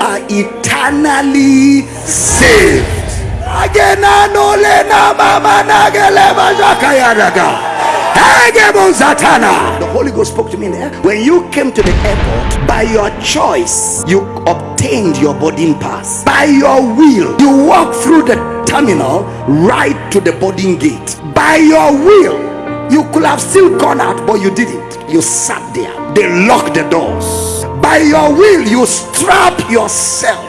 are eternally saved. The Holy Ghost spoke to me there. When you came to the airport, by your choice, you obtained your boarding pass. By your will, you walked through the terminal right to the boarding gate. By your will, you could have still gone out, but you didn't. You sat there. They locked the doors. By your will, you strap yourself.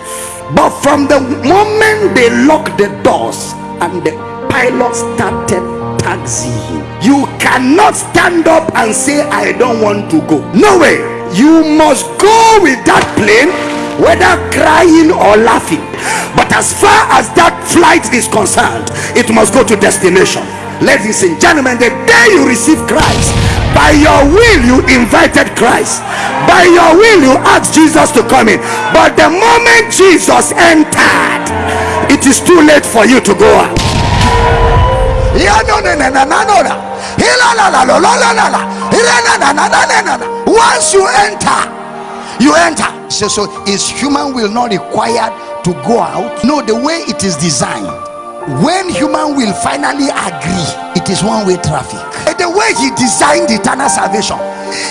But from the moment they locked the doors and the pilot started taxiing, you cannot stand up and say, I don't want to go. No way. You must go with that plane, whether crying or laughing. But as far as that flight is concerned, it must go to destination. Ladies and gentlemen, the day you receive Christ, by your will you invited Christ. By your will you asked Jesus to come in. But the moment Jesus entered, it is too late for you to go out. Once you enter, you enter. So, so is human will not required to go out? No, the way it is designed. When human will finally agree, it is one-way traffic. The way he designed eternal salvation,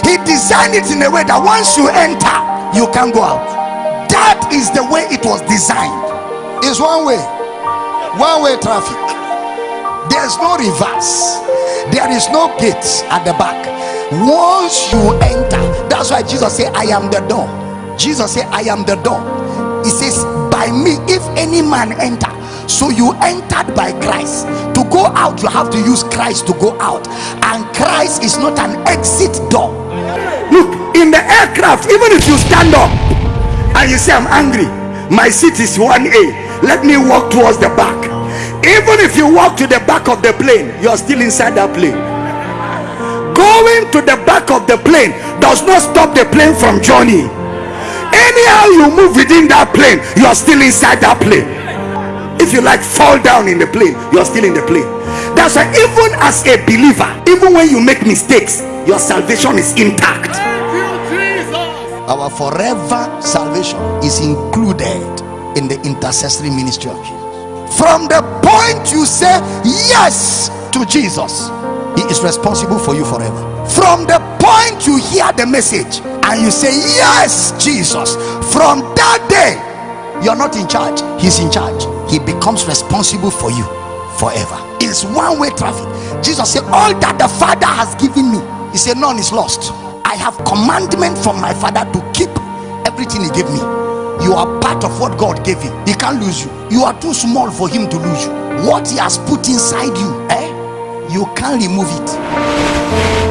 he designed it in a way that once you enter, you can go out. That is the way it was designed. It's one way, one-way traffic. There's no reverse. There is no gate at the back. Once you enter that's why jesus said i am the door. Jesus said i am the door. He says by me if any man enter so you entered by christ. To go out you have to use christ to go out. And christ is not an exit door. Look in the aircraft even if you stand up and you say i'm angry my seat is 1a let me walk towards the back. Even if you walk to the back of the plane you're still inside that plane. Going to the back of the plane does not stop the plane from journey anyhow you move within that plane you're still inside that plane if you like fall down in the plane. You're still in the plane. That's why even as a believer even when you make mistakes your salvation is intact. Our forever salvation is included in the intercessory ministry of jesus. From the point you say yes to jesus he is responsible for you forever. From the point you hear the message and you say yes jesus from that day you're not in charge. He's in charge. He becomes responsible for you forever. It's one-way traffic. Jesus said all that the father has given me he said none is lost. I have commandment from my father to keep everything he gave me. You are part of what god gave him he can't lose you. You are too small for him to lose you. What he has put inside you eh you can't remove it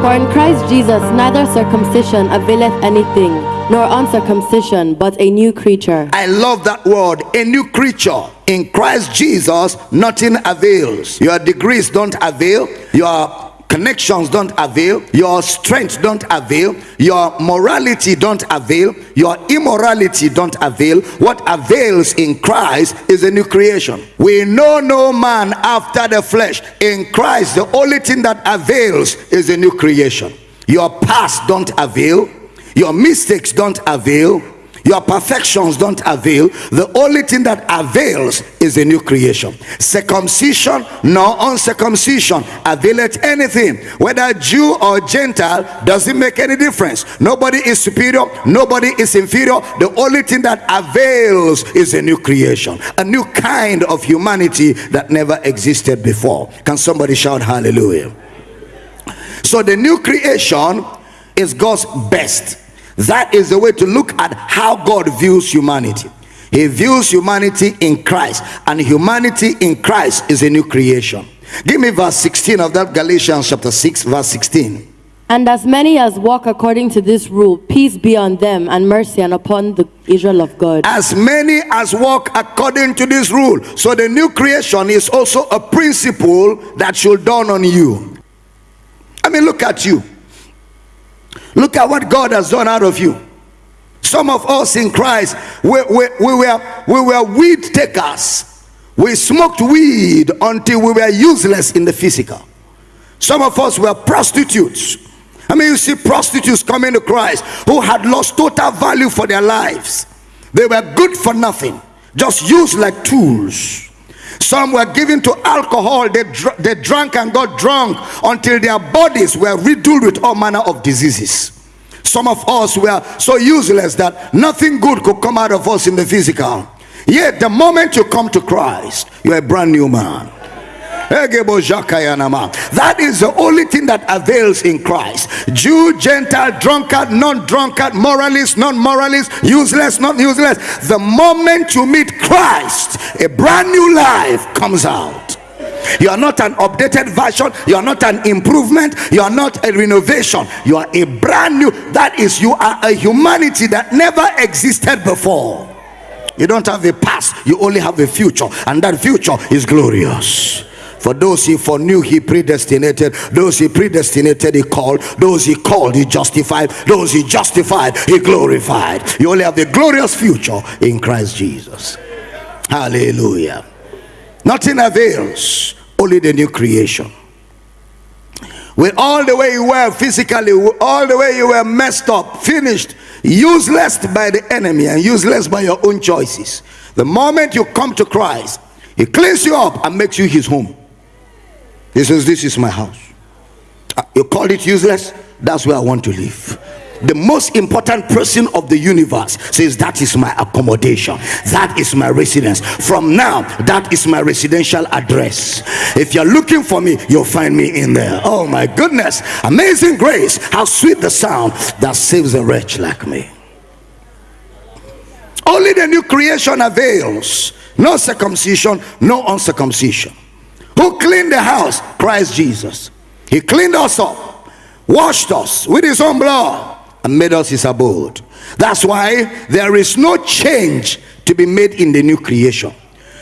For in Christ Jesus neither circumcision availeth anything, nor uncircumcision, but a new creature. I love that word, a new creature. In Christ Jesus, nothing avails. Your degrees don't avail. Your connections don't avail your strength don't avail your morality don't avail your immorality don't avail. What avails in christ is a new creation. We know no man after the flesh. In christ the only thing that avails is a new creation. Your past don't avail. Your mistakes don't avail your perfections don't avail. The only thing that avails is a new creation. Circumcision nor uncircumcision availeth anything. Whether jew or gentile doesn't make any difference. Nobody is superior nobody is inferior. The only thing that avails is a new creation. A new kind of humanity that never existed before. Can somebody shout hallelujah? So the new creation is god's best that is the way to look at how God views humanity. He views humanity in Christ, and humanity in Christ is a new creation. Give me verse 16 of that Galatians chapter 6, verse 16. And as many as walk according to this rule, peace be on them and mercy and upon the Israel of God. As many as walk according to this rule. So the new creation is also a principle that should dawn on you. I mean, look at you. Look at what God has done out of you. Some of us in Christ, we, we, we, were, we were weed takers. We smoked weed until we were useless in the physical. Some of us were prostitutes. I mean, you see prostitutes coming to Christ who had lost total value for their lives. They were good for nothing, just used like tools. Some were given to alcohol, they, dr- they drank and got drunk until their bodies were riddled with all manner of diseases. Some of us were so useless that nothing good could come out of us in the physical. Yet, the moment you come to Christ, you're a brand new man. That is the only thing that avails in Christ. Jew, Gentile, drunkard, non drunkard, moralist, non moralist, useless, not useless. The moment you meet Christ, a brand new life comes out. You are not an updated version, you are not an improvement, you are not a renovation, you are a brand new. That is, you are a humanity that never existed before. You don't have a past, you only have a future, and that future is glorious. For those he foreknew, he predestinated. Those he predestinated, he called. Those he called, he justified. Those he justified, he glorified. You only have the glorious future in Christ Jesus. Hallelujah. Nothing avails, only the new creation. With all the way you were physically, all the way you were messed up, finished, useless by the enemy, and useless by your own choices. The moment you come to Christ, he cleans you up and makes you his home. He says, This is my house. Uh, you call it useless? That's where I want to live. The most important person of the universe says, That is my accommodation. That is my residence. From now, that is my residential address. If you're looking for me, you'll find me in there. Oh my goodness. Amazing grace. How sweet the sound that saves a wretch like me. Only the new creation avails. No circumcision, no uncircumcision. Who cleaned the house? Christ Jesus. He cleaned us up, washed us with his own blood, and made us his abode. That's why there is no change to be made in the new creation.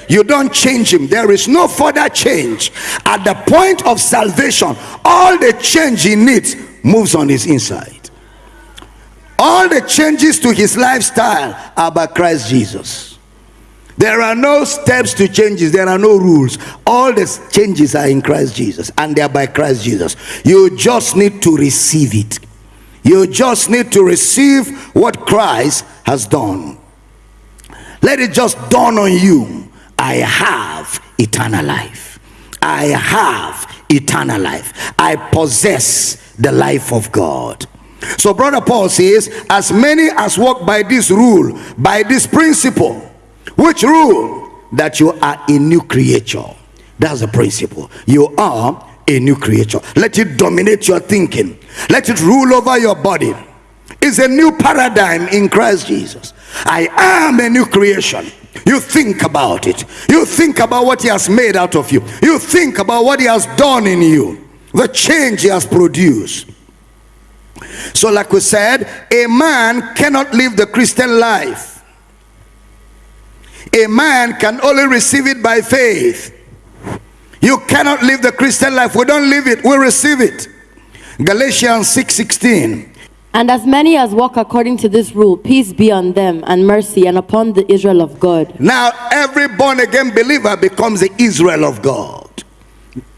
You don't change him, there is no further change. At the point of salvation, all the change he needs moves on his inside. All the changes to his lifestyle are by Christ Jesus. There are no steps to changes, there are no rules. All the changes are in Christ Jesus and they are by Christ Jesus. You just need to receive it. You just need to receive what Christ has done. Let it just dawn on you I have eternal life. I have eternal life. I possess the life of God. So, Brother Paul says, As many as walk by this rule, by this principle, which rule? That you are a new creature. That's the principle. You are a new creature. Let it dominate your thinking. Let it rule over your body. It's a new paradigm in Christ Jesus. I am a new creation. You think about it. You think about what he has made out of you. You think about what he has done in you. The change he has produced. So, like we said, a man cannot live the Christian life a man can only receive it by faith. You cannot live the Christian life. We don't live it, we receive it. Galatians 6 16. And as many as walk according to this rule, peace be on them and mercy and upon the Israel of God. Now, every born again believer becomes the Israel of God.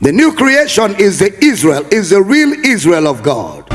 The new creation is the Israel, is the real Israel of God.